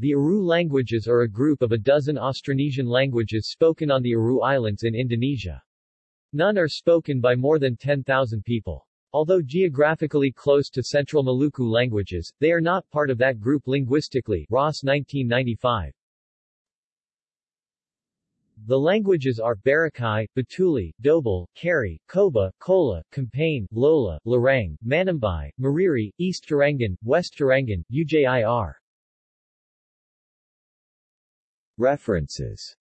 The Aru languages are a group of a dozen Austronesian languages spoken on the Aru Islands in Indonesia. None are spoken by more than 10,000 people. Although geographically close to Central Maluku languages, they are not part of that group linguistically Ross 1995. The languages are Barakai, Batuley, Dobel, Karey, Koba, Kola, Kompane, Lola, Lorang, Manombai, Mariri, East Tarangan, West Tarangan, Ujir. References